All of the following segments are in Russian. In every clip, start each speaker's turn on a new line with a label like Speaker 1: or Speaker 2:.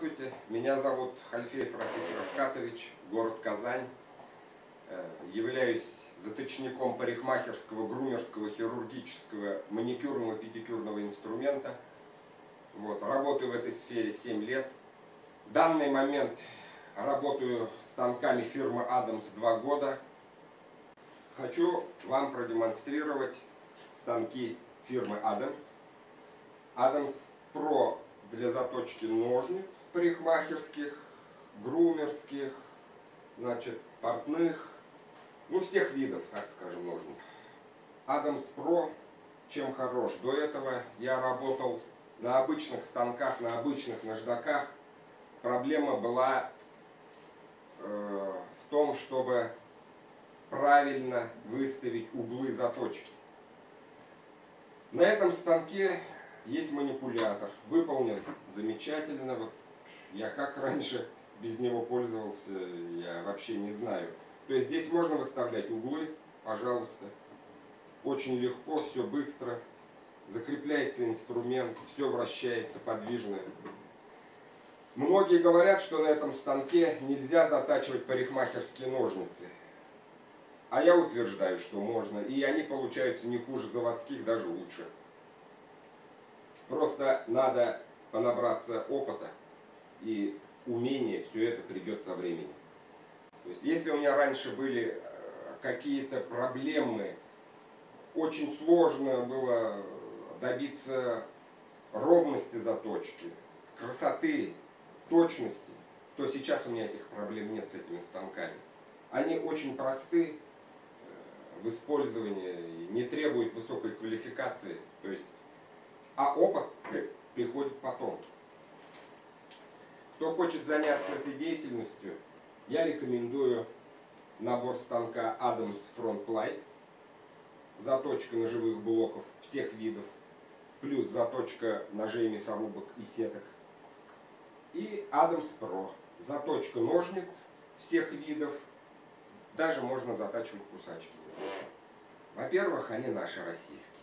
Speaker 1: Здравствуйте, меня зовут Хальфеев Рафис Равкатович, город Казань. Э, являюсь заточником парикмахерского, грумерского, хирургического, маникюрного, педикюрного инструмента. Вот, работаю в этой сфере 7 лет. В данный момент работаю станками фирмы Адамс 2 года. Хочу вам продемонстрировать станки фирмы Адамс. Адамс Pro для заточки ножниц парикмахерских, грумерских, значит, портных, ну, всех видов, так скажем, ножниц. Адамс Pro чем хорош? До этого я работал на обычных станках, на обычных наждаках. Проблема была э, в том, чтобы правильно выставить углы заточки. На этом станке есть манипулятор, выполнен замечательно. Вот я как раньше без него пользовался, я вообще не знаю. То есть здесь можно выставлять углы, пожалуйста. Очень легко, все быстро. Закрепляется инструмент, все вращается подвижно. Многие говорят, что на этом станке нельзя затачивать парикмахерские ножницы. А я утверждаю, что можно. И они получаются не хуже заводских, даже лучше. Просто надо понабраться опыта и умения, все это придет со временем. То есть, если у меня раньше были э, какие-то проблемы, очень сложно было добиться ровности заточки, красоты, точности, то сейчас у меня этих проблем нет с этими станками. Они очень просты э, в использовании, не требуют высокой квалификации. То есть а опыт приходит потом. Кто хочет заняться этой деятельностью, я рекомендую набор станка Adams Front Light, заточка ножевых блоков всех видов, плюс заточка ножей мясорубок и сеток. И Adams Pro, заточка ножниц всех видов, даже можно затачивать кусачки. Во-первых, они наши российские.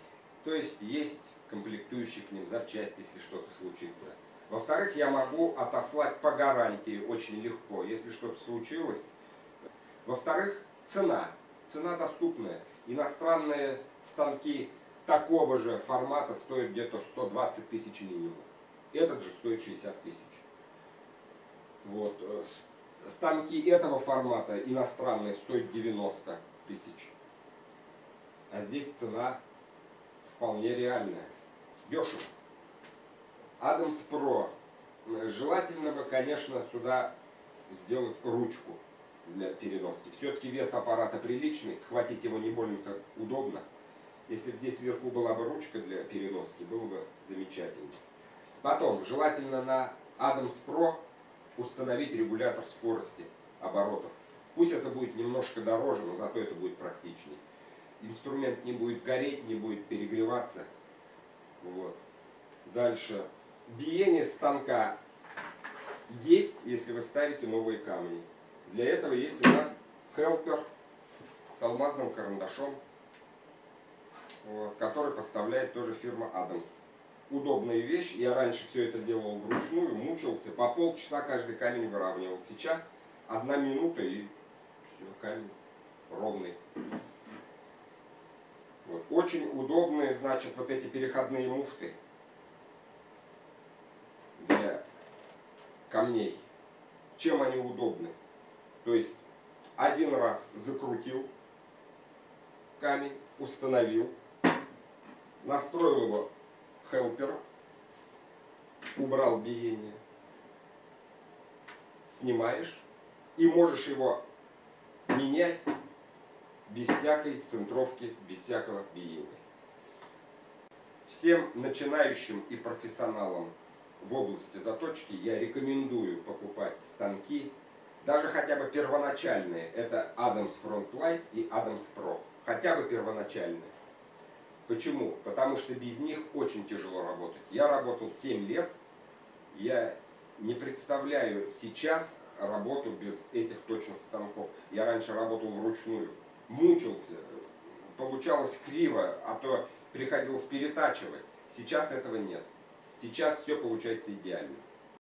Speaker 1: То есть есть комплектующие к ним, запчасти, если что-то случится. Во-вторых, я могу отослать по гарантии очень легко, если что-то случилось. Во-вторых, цена. Цена доступная. Иностранные станки такого же формата стоят где-то 120 тысяч минимум. Этот же стоит 60 тысяч. Вот. Э, станки этого формата иностранные стоят 90 тысяч. А здесь цена вполне реальная дешево. Адамс Про. Желательно бы, конечно, сюда сделать ручку для переноски. Все-таки вес аппарата приличный, схватить его не больно-то удобно. Если бы здесь вверху была бы ручка для переноски, было бы замечательно. Потом, желательно на Адамс Pro установить регулятор скорости оборотов. Пусть это будет немножко дороже, но зато это будет практичнее. Инструмент не будет гореть, не будет перегреваться. Вот. Дальше. Биение станка есть, если вы ставите новые камни. Для этого есть у нас хелпер с алмазным карандашом, который поставляет тоже фирма Адамс. Удобная вещь. Я раньше все это делал вручную, мучился. По полчаса каждый камень выравнивал. Сейчас одна минута и все, камень ровный. Вот. Очень удобные, значит, вот эти переходные муфты для камней. Чем они удобны? То есть один раз закрутил камень, установил, настроил его хелпером, убрал биение, снимаешь и можешь его менять без всякой центровки, без всякого биения. Всем начинающим и профессионалам в области заточки я рекомендую покупать станки, даже хотя бы первоначальные. Это Adams Frontlight и Adams Pro. Хотя бы первоначальные. Почему? Потому что без них очень тяжело работать. Я работал 7 лет. Я не представляю сейчас работу без этих точных станков. Я раньше работал вручную мучился, получалось криво, а то приходилось перетачивать. Сейчас этого нет. Сейчас все получается идеально.